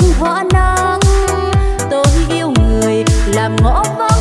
sông Hóa Nắng Tôi yêu người làm ngõ vắng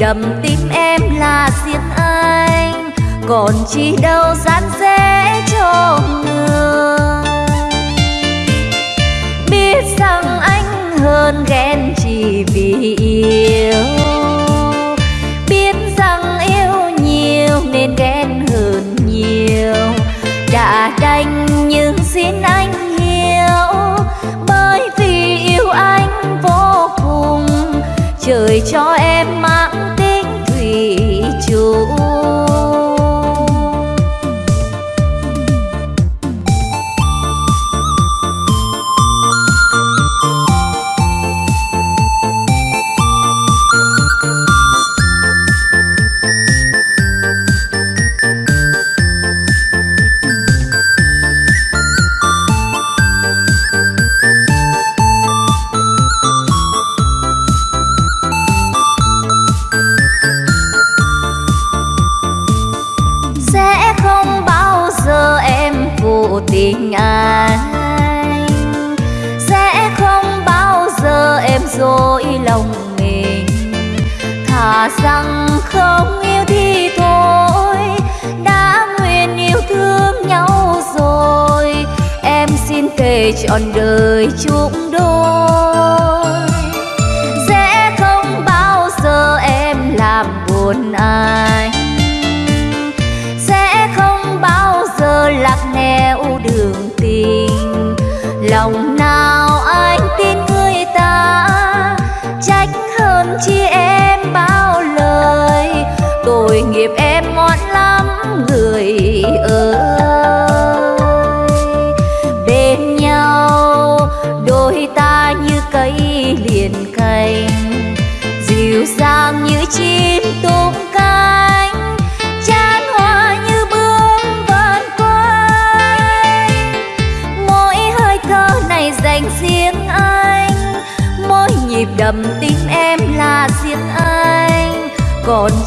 đầm tim em là xiết anh, còn chi đâu dán dễ cho người. Biết rằng anh hơn ghen chỉ vì yêu, biết rằng yêu nhiều nên ghen hơn nhiều. Đã đành nhưng xin anh hiểu, bởi vì yêu anh vô cùng, trời cho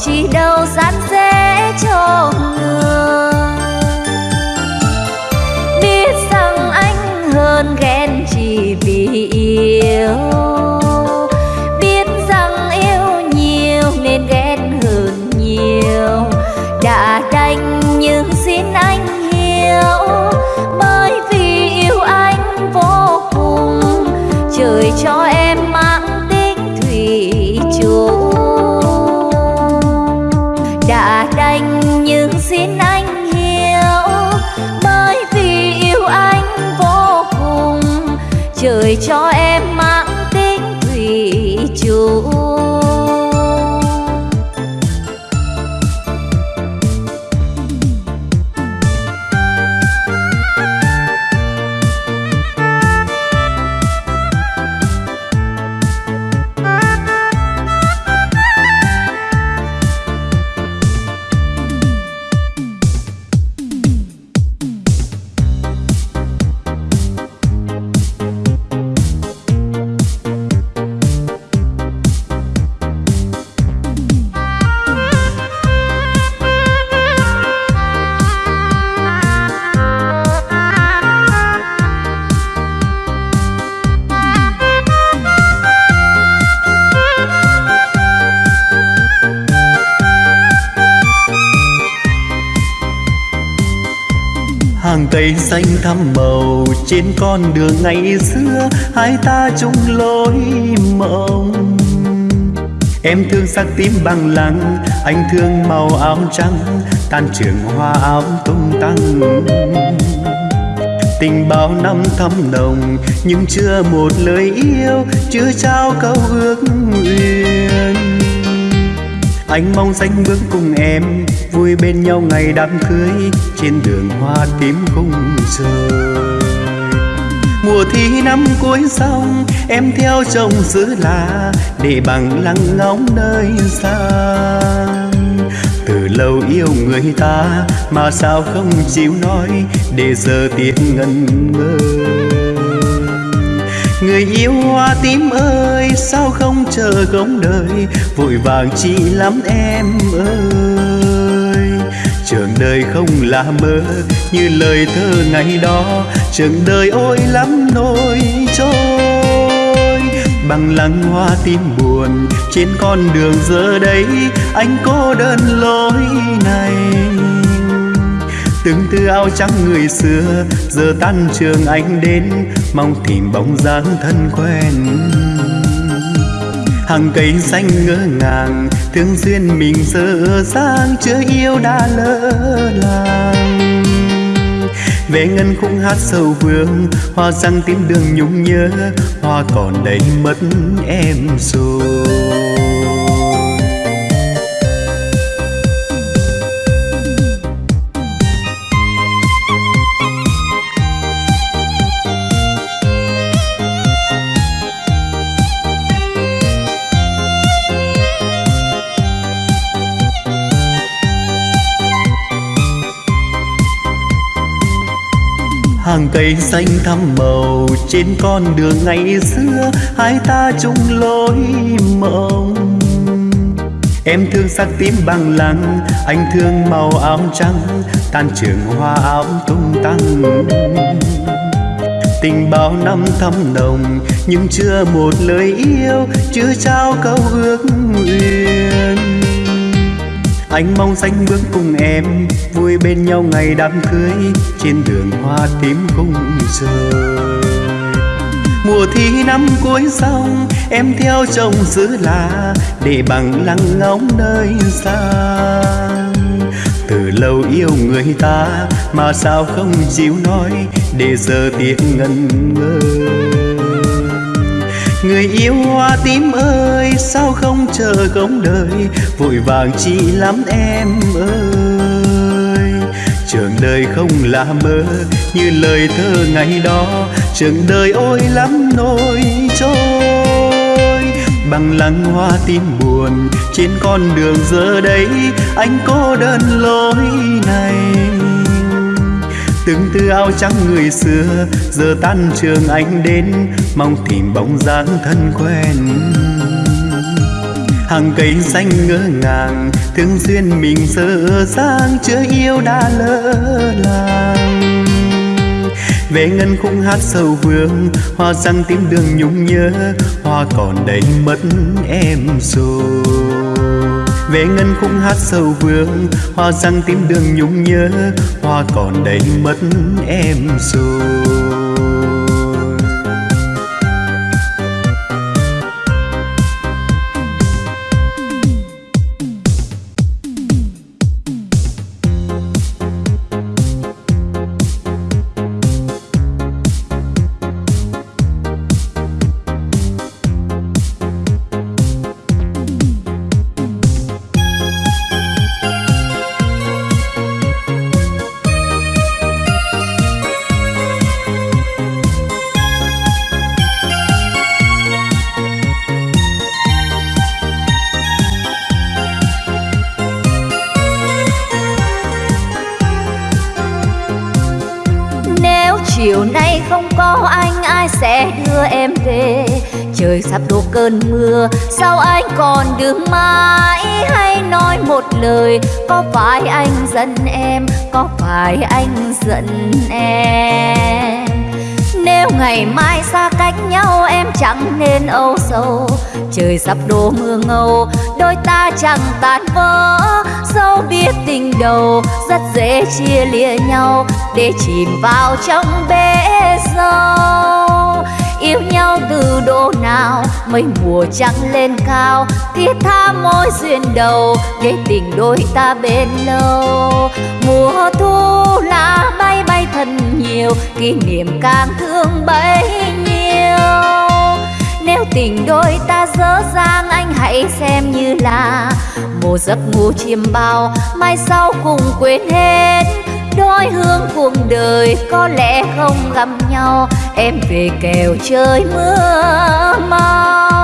chỉ đâu. Cây xanh thăm màu trên con đường ngày xưa, hai ta chung lối mộng. Em thương sắc tím bằng lăng, anh thương màu áo trắng, tan trường hoa áo tung tăng. Tình bao năm thắm nồng, nhưng chưa một lời yêu, chưa trao câu ước nguyện. Anh mong danh bước cùng em vui bên nhau ngày đám cưới, trên đường hoa tím không rời mùa thi năm cuối xong, em theo chồng giữ là để bằng lăng ngóng nơi xa. Từ lâu yêu người ta mà sao không chịu nói, để giờ tiếc ngần ngơ. Người yêu hoa tím ơi, sao không chờ gống đời, vội vàng chi lắm em ơi trường đời không là mơ, như lời thơ ngày đó. Trường đời ôi lắm nỗi trôi bằng lăng hoa tim buồn trên con đường giờ đây. Anh cô đơn lối này, từng tư áo trắng người xưa. Giờ tan trường anh đến, mong tìm bóng dáng thân quen hàng cây xanh ngỡ ngàng, thương duyên mình dở dang, chưa yêu đã lỡ làng. Về ngân khung hát sầu vương, hoa răng tím đường nhung nhớ, hoa còn đây mất em rồi. Hàng cây xanh thăm màu, trên con đường ngày xưa, hai ta chung lối mộng. Em thương sắc tím bằng lăng, anh thương màu áo trắng, tan trường hoa áo tung tăng. Tình bao năm thắm nồng, nhưng chưa một lời yêu chưa trao câu ước nguyện anh mong xanh bước cùng em, vui bên nhau ngày đám cưới, trên đường hoa tím cùng rơi. Mùa thi năm cuối xong, em theo chồng giữ là, để bằng lăng ngóng nơi xa. Từ lâu yêu người ta, mà sao không chịu nói, để giờ tiếc ngần ngơ người yêu hoa tím ơi, sao không chờ không đợi vội vàng chi lắm em ơi. Trường đời không là mơ, như lời thơ ngày đó. Trường đời ôi lắm nỗi trôi. Bằng lăng hoa tím buồn, trên con đường giờ đây, anh cô đơn lối này từng tư áo trắng người xưa, giờ tan trường anh đến, mong tìm bóng dáng thân quen. Hàng cây xanh ngỡ ngàng, thương duyên mình sơ sang, chưa yêu đã lỡ làng. Về ngân khúc hát sầu vương, hoa răng tím đường nhung nhớ, hoa còn đầy mất em rồi về ngân khúc hát sầu vương, hoa răng tím đường nhung nhớ, hoa còn đầy mất em rồi. Cơn mưa, sao anh còn đứng mãi? Hay nói một lời, có phải anh giận em? Có phải anh giận em? Nếu ngày mai xa cách nhau, em chẳng nên âu sầu. Trời sắp đổ mưa ngâu, đôi ta chẳng tan vỡ. Dẫu biết tình đầu, rất dễ chia lìa nhau, để chìm vào trong bể sâu yêu nhau từ độ nào mây mùa trắng lên cao, thiết tha mối duyên đầu, để tình đôi ta bên lâu. Mùa thu lá bay bay thật nhiều, kỷ niệm càng thương bấy nhiêu. Nếu tình đôi ta dở dang anh hãy xem như là một giấc ngủ chiêm bao, mai sau cùng quên hết đôi hương cuộc đời có lẽ không gặp nhau. Em về kèo chơi mưa mau.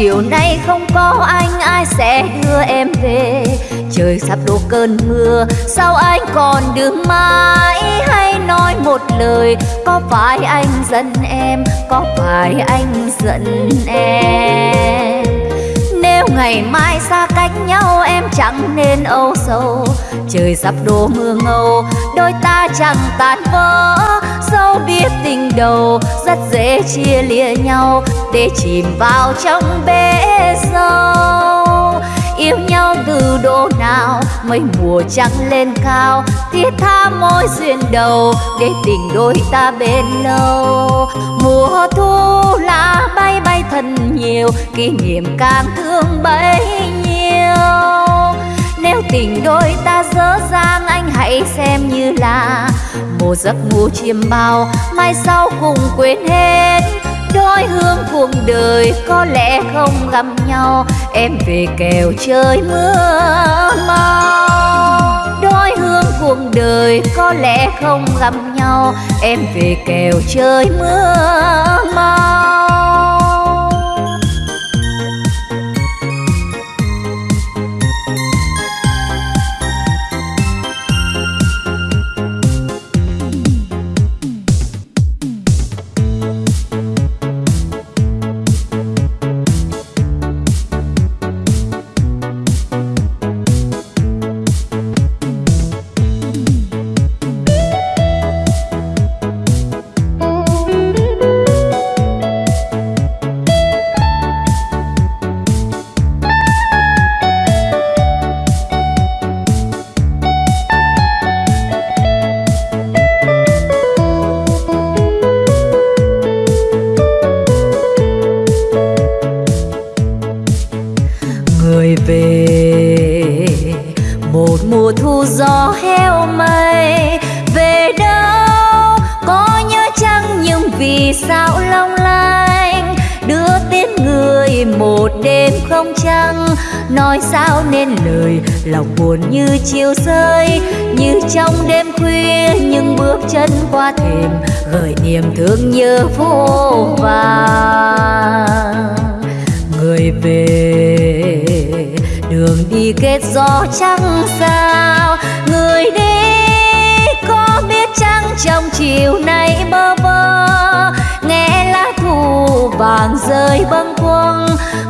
Chiều nay không có anh, ai sẽ đưa em về? Trời sắp đổ cơn mưa, sao anh còn đứng mãi? Hay nói một lời, có phải anh giận em? Có phải anh giận em? Nếu ngày mai xa cách nhau, em chẳng nên âu sầu trời sắp đổ mưa ngâu, đôi ta chẳng tan vỡ. Dẫu biết tình đầu rất dễ chia lìa nhau, để chìm vào trong bể dâu yêu nhau từ độ nào mây mùa trắng lên cao thiết tha mối duyên đầu để tình đôi ta bên lâu. Mùa thu lá bay bay thật nhiều, kỷ niệm càng thương bấy nhiêu nếu tình đôi ta dở dang anh hãy xem như là một giấc ngủ chiêm bao. Mai sau cùng quên hết, đôi hương cuộc đời có lẽ không gặp nhau. Em về kèo trời mưa mau. Đôi hương cuộc đời có lẽ không gặp nhau. Em về kèo trời mưa mau. Đường đi kết gió trắng sao? Người đi có biết chăng trong chiều nay bơ vơ? Nghe lá thu vàng rơi bâng quăng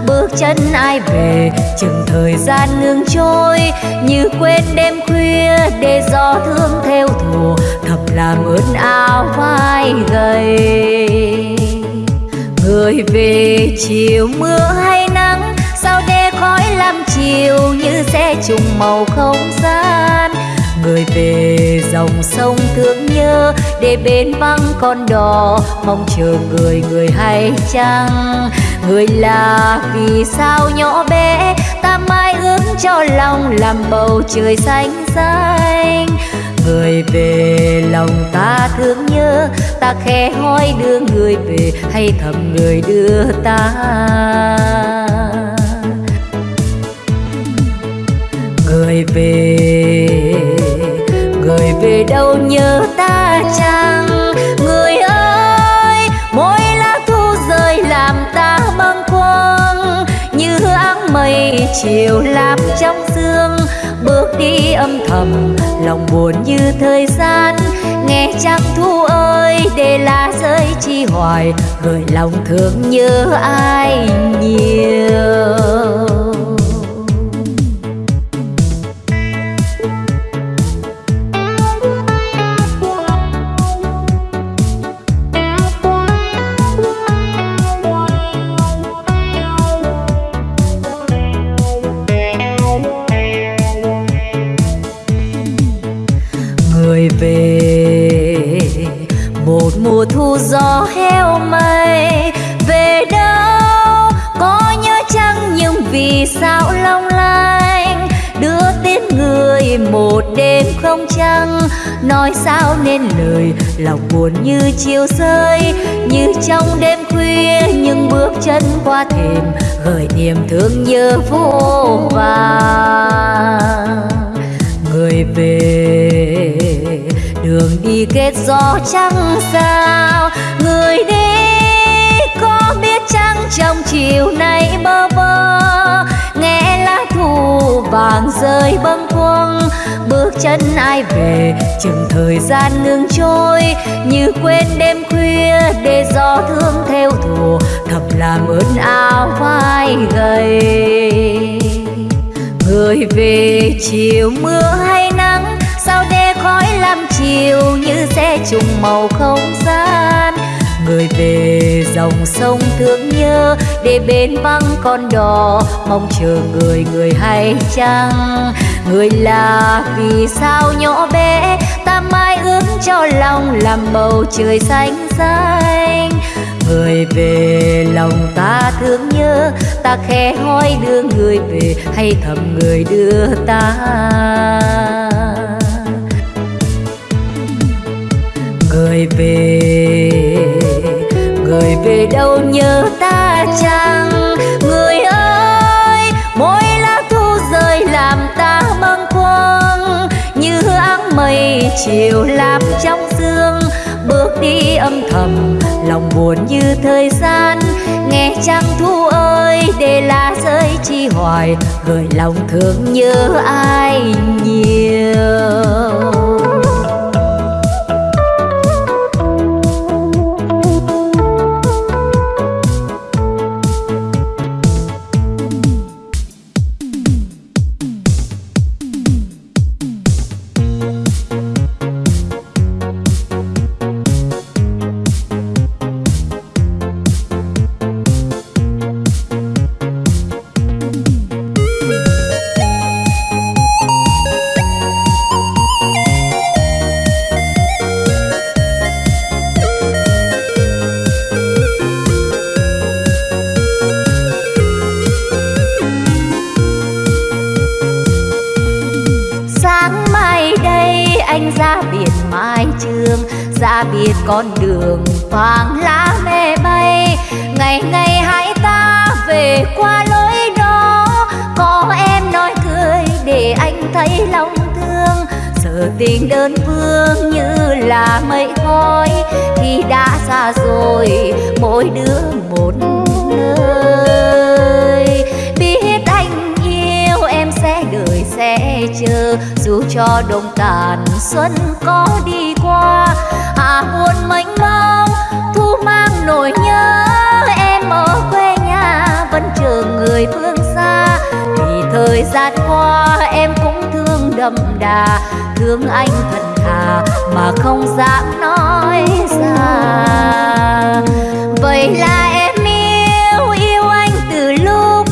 bước chân ai về, chừng thời gian ngừng trôi. Như quên đêm khuya để gió thương theo thù, thầm làm ướt áo vai gầy. Người về chiều mưa hay nắng Yêu chiều như xe trùng màu không gian. Người về dòng sông thương nhớ, để bên vắng con đò, mong chờ người người hay chăng? Người là vì sao nhỏ bé, ta mãi ước cho lòng làm bầu trời xanh xanh? Người về lòng ta thương nhớ, ta khẽ hỏi đưa người về, hay thầm người đưa ta? Người về. Người về đâu nhớ ta chăng? Người ơi, mỗi lá thu rơi làm ta bâng khuâng. Như áng mây chiều làm trong sương. Bước đi âm thầm, lòng buồn như thời gian. Nghe trăng thu ơi, để lá rơi chi hoài. Gửi lòng thương nhớ ai nhiều? Sao nên lời? Lòng buồn như chiều rơi, như trong đêm khuya, nhưng bước chân qua thềm gợi niềm thương nhớ vô vàng người về, đường đi kết gió trắng sao? Người đi, có biết chăng trong chiều nay bơ vơ? Vàng rơi bâng khuâng bước chân ai về, chừng thời gian ngừng trôi. Như quên đêm khuya để gió thương theo thù, thầm làm ướt áo vai gầy. Người về chiều mưa hay nắng, sao để khói làm chiều như xe trùng màu không gian người về dòng sông thương nhớ, để bên vắng con đò, mong chờ người người hay chăng? Người là vì sao nhỏ bé, ta mãi ước cho lòng làm bầu trời xanh xanh? Người về lòng ta thương nhớ, ta khẽ hỏi đưa người về, hay thầm người đưa ta? Người về người về đâu nhớ ta chăng? Người ơi, mỗi lá thu rơi làm ta bâng khuâng. Như áng mây chiều làm trong sương. Bước đi âm thầm, lòng buồn như thời gian. Nghe trăng thu ơi, để lá rơi chi hoài. Gửi lòng thương nhớ ai nhiều? Vàng lá mê bay. Ngày ngày hãy ta về qua lối đó. Có em nói cười để anh thấy lòng thương. Giờ tình đơn phương như là mây khói. Khi đã xa rồi, mỗi đứa một nơi. Biết anh yêu em sẽ đợi sẽ chờ. Dù cho đông tàn xuân có đi qua à buồn mênh mông mang nỗi nhớ, em ở quê nhà vẫn chờ người phương xa. Vì thời gian qua em cũng thương đậm đà, thương anh thật thà mà không dám nói ra vậy là em yêu yêu anh từ lúc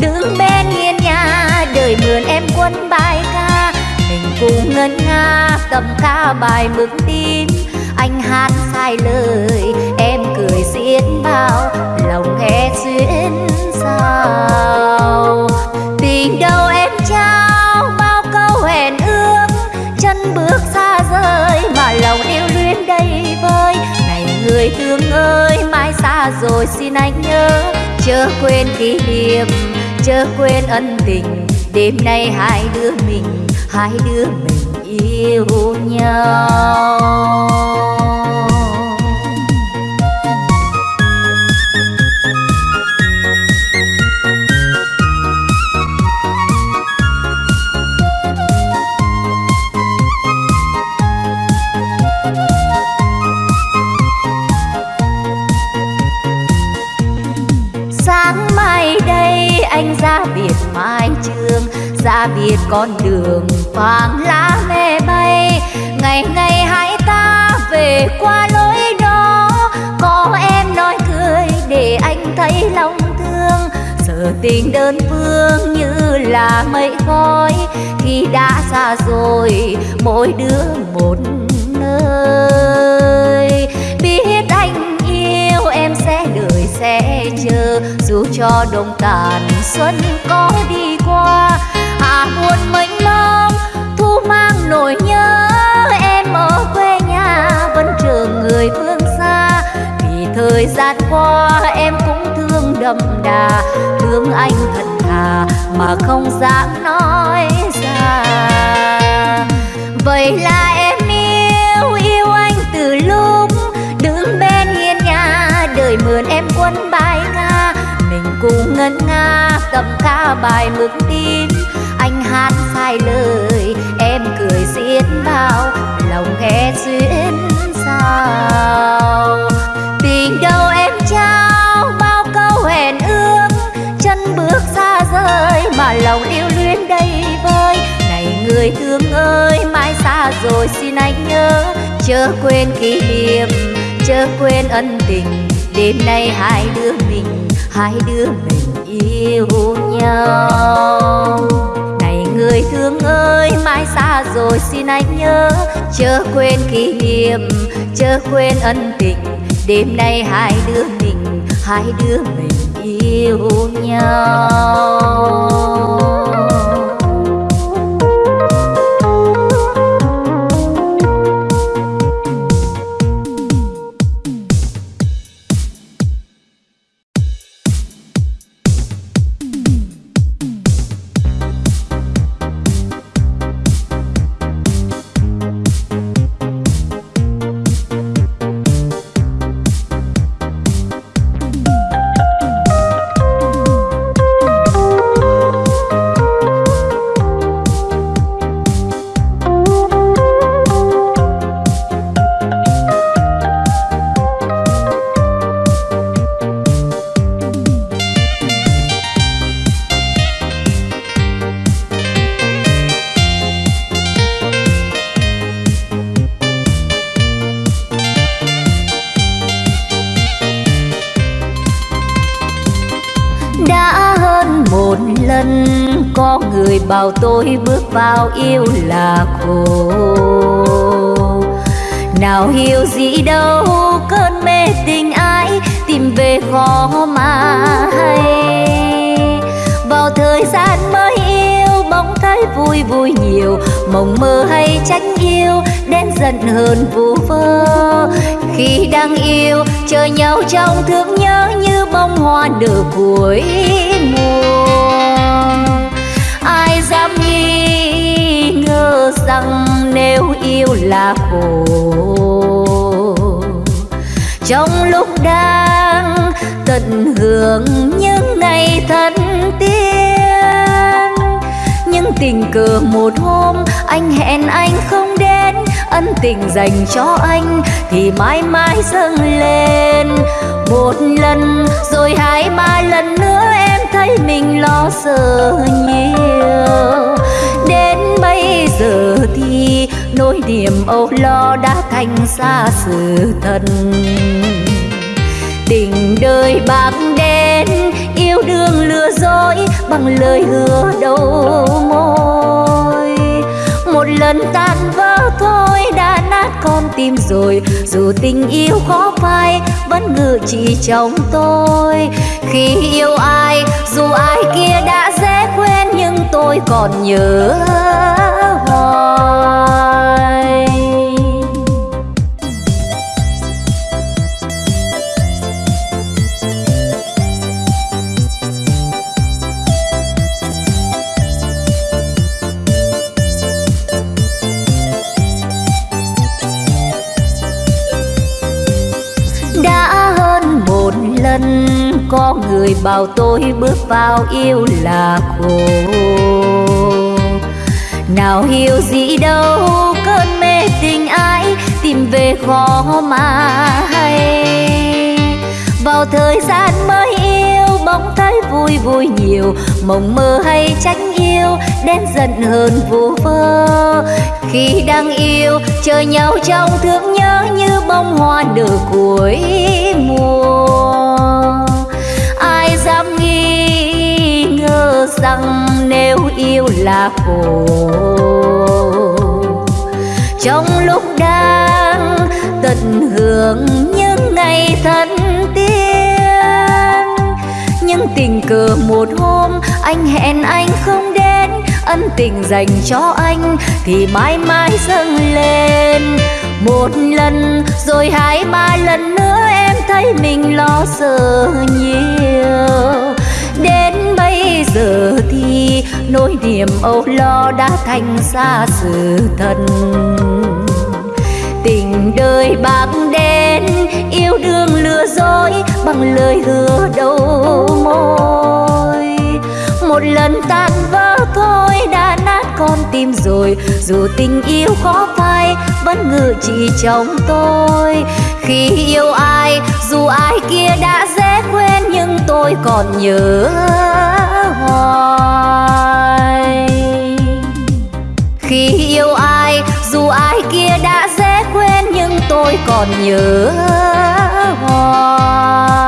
đứng bên hiên nhà, đời mượn em quân bài ca. Mình cùng ngân nga tầm ca bài mực tim, anh hát sai lời đến sao? Tình đâu em trao bao câu hẹn ước, chân bước xa rời mà lòng yêu luyến đầy vơi. Này người thương ơi, mai xa rồi xin anh nhớ, chớ quên kỷ niệm, chớ quên ân tình. Đêm nay hai đứa mình, hai đứa mình yêu nhau. Con đường vàng lá mê bay. Ngày ngày hãy ta về qua lối đó. Có em nói cười để anh thấy lòng thương. Giờ tình đơn phương như là mây khói. Khi đã xa rồi, mỗi đứa một nơi. Biết anh yêu em sẽ đợi sẽ chờ. Dù cho đông tàn xuân có đi buồn mênh mông, thu mang nỗi nhớ. Em ở quê nhà vẫn chờ người phương xa. Vì thời gian qua em cũng thương đậm đà, thương anh thật thà mà không dám nói ra. Vậy là em yêu yêu anh từ lúc đứng bên hiên nhà, đời mượn em quân bài nga. Mình cùng ngân nga cầm ca bài mực tim hát sai lời, em cười xiết bao, lòng nghe duyên sao tình đâu em trao, bao câu hẹn ước, chân bước xa rời mà lòng yêu luyến đầy vơi. Này người thương ơi, mai xa rồi xin anh nhớ, chớ quên kỷ niệm, chớ quên ân tình. Đêm nay hai đứa mình, hai đứa mình yêu nhau người thương ơi mai xa rồi xin anh nhớ. Chớ quên kỷ niệm, chớ quên ân tình. Đêm nay hai đứa mình, hai đứa mình yêu nhau. Yêu là khổ. Nào hiểu gì đâu, cơn mê tình ai tìm về khó mà hay. Vào thời gian mới yêu, bỗng thấy vui vui nhiều. Mộng mơ hay trách yêu đến giận hơn vu vơ. Khi đang yêu, chờ nhau trong thương nhớ như bông hoa nở cuối mùa. Ai dám nghĩ? Ngờ rằng nếu yêu là khổ. Trong lúc đang tận hưởng những ngày thân tiên nhưng tình cờ một hôm anh hẹn anh không đến, ân tình dành cho anh thì mãi mãi dâng lên. Một lần rồi hai ba lần nữa em thấy mình lo sợ nhiều giờ thì nỗi niềm âu lo đã thành xa sự thật tình đời bạc đen, yêu đương lừa dối bằng lời hứa đầu môi. Một lần tan vỡ thôi đã nát con tim rồi, dù tình yêu khó phai vẫn ngự trị trong tôi. Khi yêu ai, dù ai kia đã dễ quên nhưng tôi còn nhớ có người bảo tôi bước vào yêu là khổ nào hiểu gì đâu, cơn mê tình ai tìm về khó mà hay. Vào thời gian mới yêu bỗng thấy vui vui nhiều. Mộng mơ hay tránh yêu, đến giận hơn vu vơ. Khi đang yêu, chờ nhau trong thương nhớ như bông hoa nở cuối mùa. Ai dám nghi ngờ rằng nếu yêu là khổ. Trong lúc đang tận hưởng những ngày thân tiên nhưng tình cờ một hôm anh hẹn anh không đến, ân tình dành cho anh thì mãi mãi dâng lên. Một lần rồi hai ba lần nữa em thấy mình lo sợ nhiều. Đến bây giờ thì nỗi niềm âu lo đã thành xa sự thật. Tình đời bạc đen, yêu đương lừa dối bằng lời hứa đầu môi. Một lần tan vỡ thôi đã nát con tim rồi, dù tình yêu khó phai vẫn ngự trị trong tôi. Khi yêu ai, dù ai kia đã dễ quên nhưng tôi còn nhớ thôi Khi yêu ai, dù ai kia đã dễ quên, Nhưng tôi còn nhớ hoài.